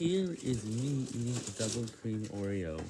Here is me eating a double cream Oreo.